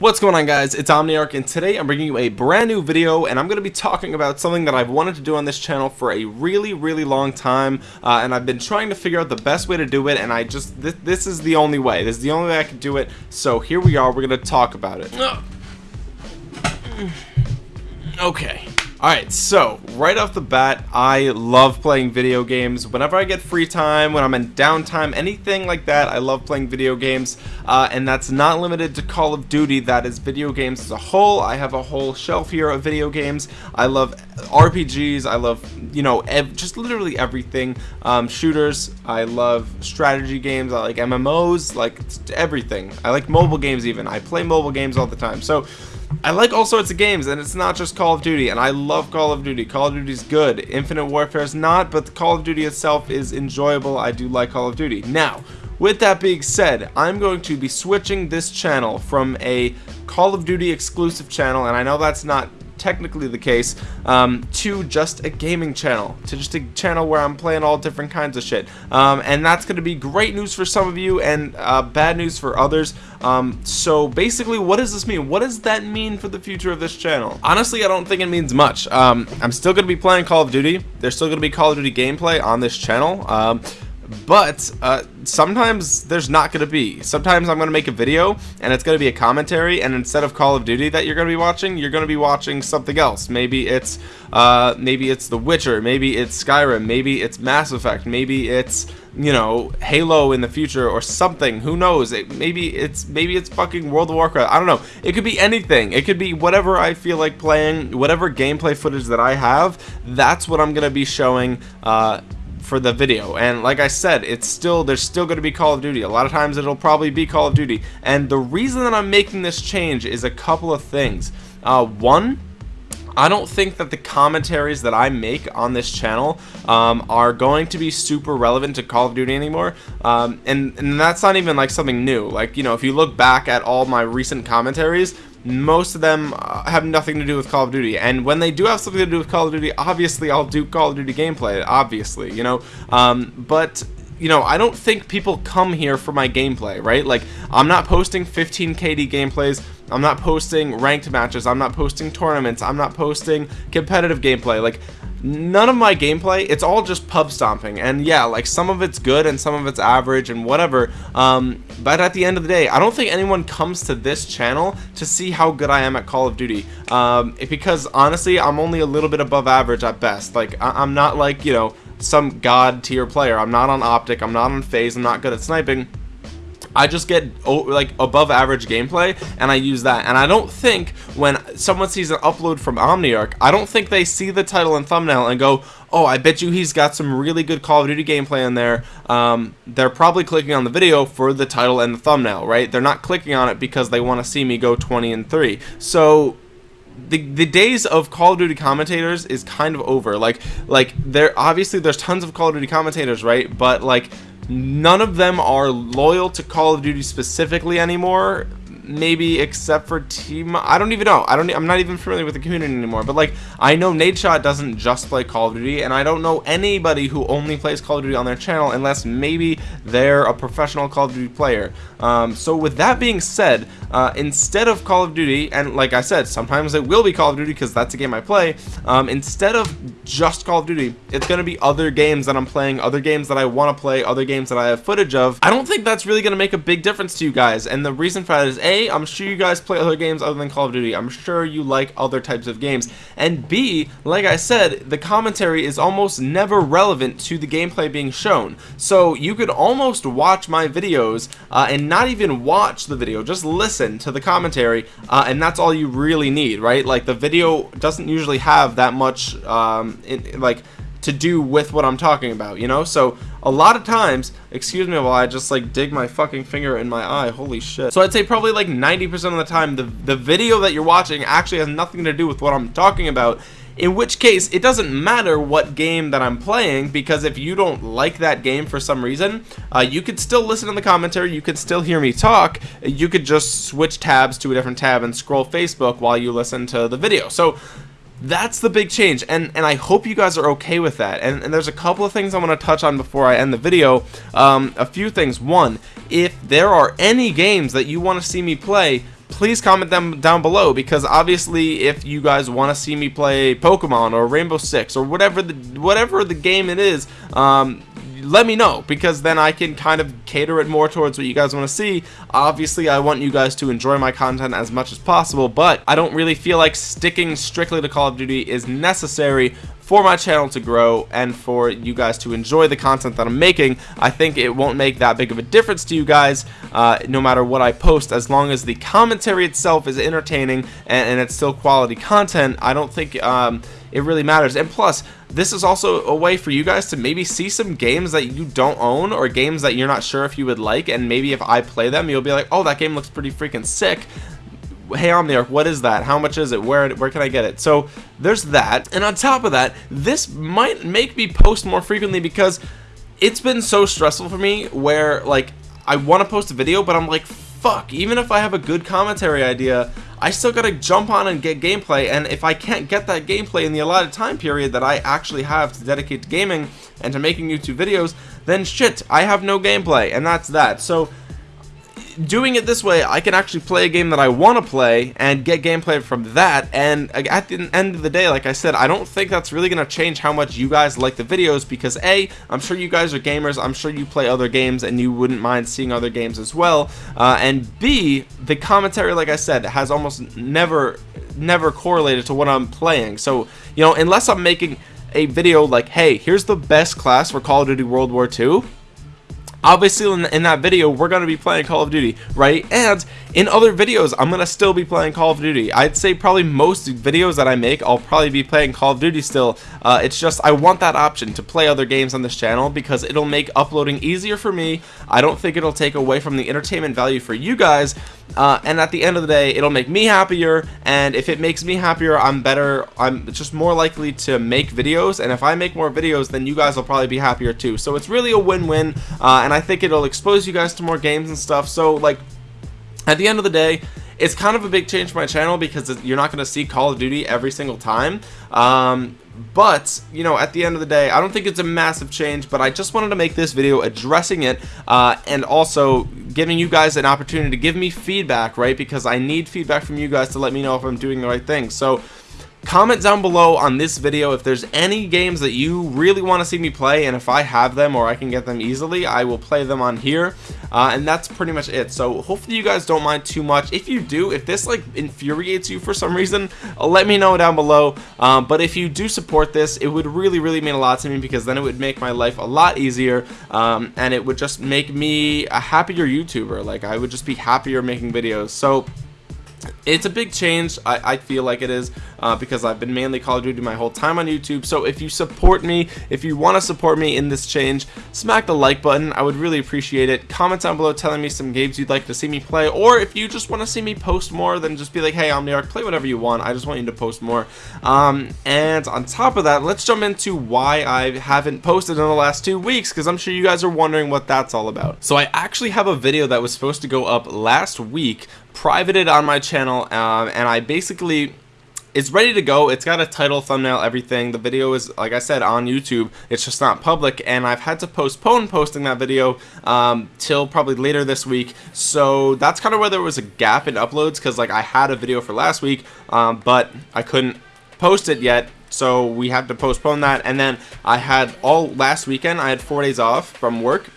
What's going on guys, it's Omniarch and today I'm bringing you a brand new video and I'm going to be talking about something that I've wanted to do on this channel for a really really long time uh, and I've been trying to figure out the best way to do it and I just, th this is the only way, this is the only way I can do it, so here we are, we're going to talk about it. Okay. Alright, so, right off the bat, I love playing video games. Whenever I get free time, when I'm in downtime, anything like that, I love playing video games. Uh, and that's not limited to Call of Duty, that is video games as a whole. I have a whole shelf here of video games. I love RPGs, I love, you know, just literally everything. Um, shooters, I love strategy games, I like MMOs, like everything. I like mobile games even. I play mobile games all the time. So, I like all sorts of games and it's not just Call of Duty and I love Call of Duty. Call of Duty is good. Infinite Warfare is not, but Call of Duty itself is enjoyable. I do like Call of Duty. Now, with that being said, I'm going to be switching this channel from a Call of Duty exclusive channel and I know that's not technically the case, um, to just a gaming channel, to just a channel where I'm playing all different kinds of shit. Um, and that's going to be great news for some of you and uh, bad news for others. Um, so basically, what does this mean? What does that mean for the future of this channel? Honestly, I don't think it means much. Um, I'm still going to be playing Call of Duty. There's still going to be Call of Duty gameplay on this channel. But uh, sometimes there's not going to be. Sometimes I'm going to make a video and it's going to be a commentary and instead of Call of Duty that you're going to be watching you're going to be watching something else. Maybe it's uh, maybe it's The Witcher maybe it's Skyrim maybe it's Mass Effect maybe it's you know Halo in the future or something. Who knows? It, maybe it's maybe it's fucking World of Warcraft. I don't know. It could be anything. It could be whatever I feel like playing whatever gameplay footage that I have that's what I'm gonna be showing uh, for the video. And like I said it's still there's still going to be Call of Duty. A lot of times it'll probably be Call of Duty. And the reason that I'm making this change is a couple of things. Uh, one I don't think that the commentaries that I make on this channel um, are going to be super relevant to Call of Duty anymore. Um, and, and that's not even like something new. Like you know if you look back at all my recent commentaries most of them uh, have nothing to do with Call of Duty. And when they do have something to do with Call of Duty obviously I'll do Call of Duty gameplay obviously you know? Um, but you know I don't think people come here for my gameplay right? Like I'm not posting 15 KD gameplays. I'm not posting ranked matches. I'm not posting tournaments. I'm not posting competitive gameplay. Like none of my gameplay it's all just pub stomping. And yeah like some of it's good and some of it's average and whatever. Um, but at the end of the day I don't think anyone comes to this channel to see how good I am at Call of Duty. Um, because honestly I'm only a little bit above average at best. Like I I'm not like you know some god tier player. I'm not on OpTic I'm not on FaZe I'm not good at sniping. I just get like above average gameplay and I use that. And I don't think when someone sees an upload from Omniarch I don't think they see the title and thumbnail and go oh I bet you he's got some really good Call of Duty gameplay in there. Um, they're probably clicking on the video for the title and the thumbnail right? They're not clicking on it because they want to see me go 20 and 3 so the the days of Call of Duty commentators is kind of over. Like like there obviously there's tons of Call of Duty commentators right? But like none of them are loyal to Call of Duty specifically anymore maybe except for team I don't even know. I don't I'm not even familiar with the community anymore but like I know Nate Shot doesn't just play Call of Duty and I don't know anybody who only plays Call of Duty on their channel unless maybe they're a professional Call of Duty player. Um, so with that being said uh, instead of Call of Duty and like I said sometimes it will be Call of Duty because that's a game I play um, instead of just Call of Duty it's gonna be other games that I'm playing other games that I want to play other games that I have footage of. I don't think that's really gonna make a big difference to you guys and the reason for that is a I'm sure you guys play other games other than Call of Duty. I'm sure you like other types of games. And B, like I said, the commentary is almost never relevant to the gameplay being shown. So you could almost watch my videos uh, and not even watch the video, just listen to the commentary, uh, and that's all you really need, right? Like the video doesn't usually have that much, um, in, like to do with what I'm talking about, you know? So a lot of times, excuse me while I just like dig my fucking finger in my eye, holy shit. So I'd say probably like 90% of the time, the, the video that you're watching actually has nothing to do with what I'm talking about in which case it doesn't matter what game that I'm playing because if you don't like that game for some reason uh, you could still listen to the commentary you could still hear me talk you could just switch tabs to a different tab and scroll Facebook while you listen to the video so that's the big change and and I hope you guys are okay with that. And, and there's a couple of things I want to touch on before I end the video. Um, a few things. One if there are any games that you want to see me play please comment them down below because obviously if you guys want to see me play Pokemon or Rainbow Six or whatever the whatever the game it is um, let me know because then I can kind of cater it more towards what you guys want to see. Obviously I want you guys to enjoy my content as much as possible but I don't really feel like sticking strictly to Call of Duty is necessary for my channel to grow and for you guys to enjoy the content that I'm making. I think it won't make that big of a difference to you guys uh, no matter what I post as long as the commentary itself is entertaining and, and it's still quality content. I don't think um, it really matters and plus this is also a way for you guys to maybe see some games that you don't own or games that you're not sure if you would like and maybe if I play them you'll be like oh that game looks pretty freaking sick hey Omniarch, what is that? How much is it? Where where can I get it? So there's that. And on top of that, this might make me post more frequently because it's been so stressful for me where like I want to post a video, but I'm like, fuck, even if I have a good commentary idea, I still gotta jump on and get gameplay, and if I can't get that gameplay in the allotted time period that I actually have to dedicate to gaming and to making YouTube videos, then shit, I have no gameplay, and that's that. So doing it this way, I can actually play a game that I want to play and get gameplay from that. And at the end of the day, like I said, I don't think that's really going to change how much you guys like the videos because A, I'm sure you guys are gamers. I'm sure you play other games and you wouldn't mind seeing other games as well. Uh, and B, the commentary, like I said, has almost never, never correlated to what I'm playing. So, you know, unless I'm making a video like, hey, here's the best class for Call of Duty World War II obviously in, in that video we're going to be playing Call of Duty right? And in other videos I'm to still be playing Call of Duty. I'd say probably most videos that I make I'll probably be playing Call of Duty still. Uh, it's just I want that option to play other games on this channel because it'll make uploading easier for me. I don't think it'll take away from the entertainment value for you guys. Uh, and at the end of the day it'll make me happier. And if it makes me happier I'm better. I'm just more likely to make videos. And if I make more videos then you guys will probably be happier too. So it's really a win-win. Uh, and I think it'll expose you guys to more games and stuff. So like at the end of the day it's kind of a big change for my channel because you're not going to see Call of Duty every single time. Um, but you know at the end of the day I don't think it's a massive change but I just wanted to make this video addressing it uh, and also giving you guys an opportunity to give me feedback right? Because I need feedback from you guys to let me know if I'm doing the right thing. So comment down below on this video if there's any games that you really want to see me play and if I have them or I can get them easily I will play them on here. Uh, and that's pretty much it. So hopefully you guys don't mind too much. If you do if this like infuriates you for some reason uh, let me know down below. Um, but if you do support this it would really really mean a lot to me because then it would make my life a lot easier um, and it would just make me a happier YouTuber. Like I would just be happier making videos. So it's a big change. I, I, feel like it is uh, because I've been mainly Call of Duty my whole time on YouTube. So if you support me if you want to support me in this change smack the like button. I would really appreciate it. Comment down below telling me some games you'd like to see me play or if you just want to see me post more then just be like hey Omniarch play whatever you want. I just want you to post more. Um, and on top of that let's jump into why I haven't posted in the last two weeks because I'm sure you guys are wondering what that's all about. So I actually have a video that was supposed to go up last week privated on my channel um, and I basically it's ready to go. It's got a title thumbnail everything. The video is like I said on YouTube. It's just not public and I've had to postpone posting that video um, till probably later this week. So that's kind of where there was a gap in uploads because like I had a video for last week um, but I couldn't post it yet so we had to postpone that. And then I had all last weekend I had four days off from work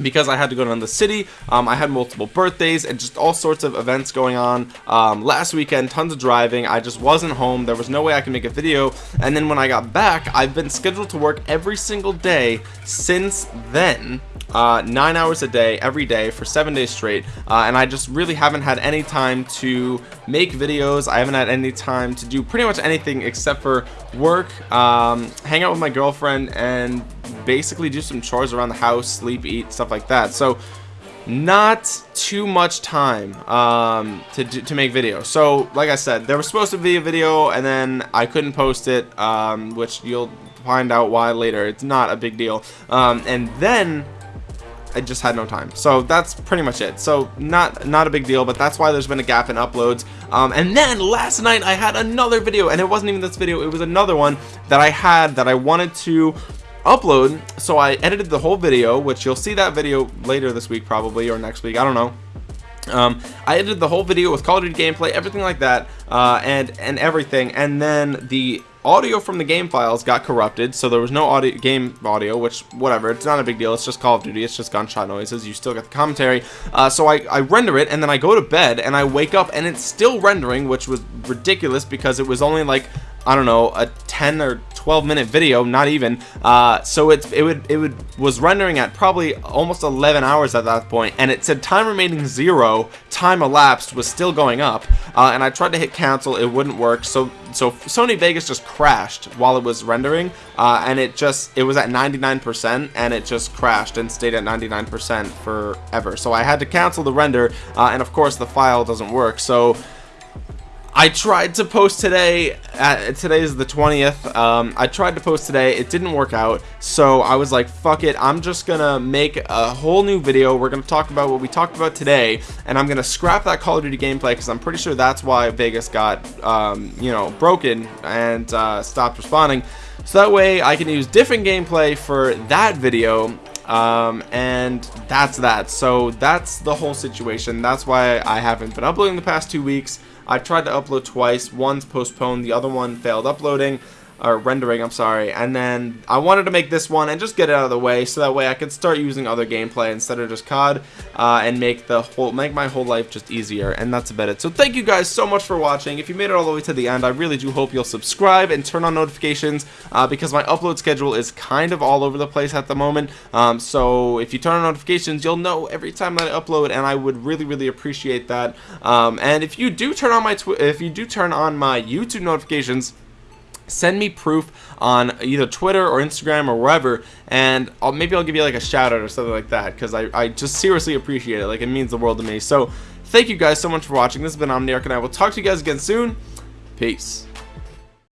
because I had to go down the city. Um, I had multiple birthdays and just all sorts of events going on. Um, last weekend tons of driving. I just wasn't home. There was no way I could make a video. And then when I got back I've been scheduled to work every single day since then uh, nine hours a day every day for seven days straight. Uh, and I just really haven't had any time to make videos. I haven't had any time to do pretty much anything except for work um, hang out with my girlfriend and basically do some chores around the house sleep eat stuff like that. So not too much time um, to, to make videos so like I said there was supposed to be a video and then I couldn't post it um, which you'll find out why later. It's not a big deal. Um, and then I just had no time. So that's pretty much it. So not not a big deal but that's why there's been a gap in uploads. Um, and then last night I had another video and it wasn't even this video. It was another one that I had that I wanted to upload so I edited the whole video which you'll see that video later this week probably or next week I don't know um, I edited the whole video with Call of Duty gameplay, everything like that, uh, and and everything, and then the audio from the game files got corrupted, so there was no audio game audio, which whatever, it's not a big deal. It's just Call of Duty. It's just gunshot noises. You still get the commentary. Uh, so I, I render it, and then I go to bed, and I wake up, and it's still rendering, which was ridiculous because it was only like I don't know a 10 or 12 minute video not even. Uh, so it, it would it would was rendering at probably almost 11 hours at that point and it said time remaining zero time elapsed was still going up. Uh, and I tried to hit cancel it wouldn't work. So so Sony Vegas just crashed while it was rendering uh, and it just it was at 99% and it just crashed and stayed at 99% forever. So I had to cancel the render uh, and of course the file doesn't work. So I tried to post today at, today is the 20th um, I tried to post today it didn't work out so I was like fuck it I'm just gonna make a whole new video we're gonna talk about what we talked about today and I'm gonna scrap that Call of Duty gameplay because I'm pretty sure that's why Vegas got um, you know broken and uh, stopped responding so that way I can use different gameplay for that video um, and that's that. So that's the whole situation. That's why I haven't been uploading the past two weeks I tried to upload twice one's postponed the other one failed uploading or rendering I'm sorry. And then I wanted to make this one and just get it out of the way so that way I could start using other gameplay instead of just COD uh, and make the whole make my whole life just easier and that's about it. So thank you guys so much for watching. If you made it all the way to the end I really do hope you'll subscribe and turn on notifications uh, because my upload schedule is kind of all over the place at the moment. Um, so if you turn on notifications you'll know every time that I upload and I would really really appreciate that. Um, and if you do turn on my if you do turn on my YouTube notifications send me proof on either Twitter or Instagram or wherever and I'll, maybe I'll give you like a shout out or something like that because I, I just seriously appreciate it. Like it means the world to me. So thank you guys so much for watching. This has been Omniarch and I will talk to you guys again soon. Peace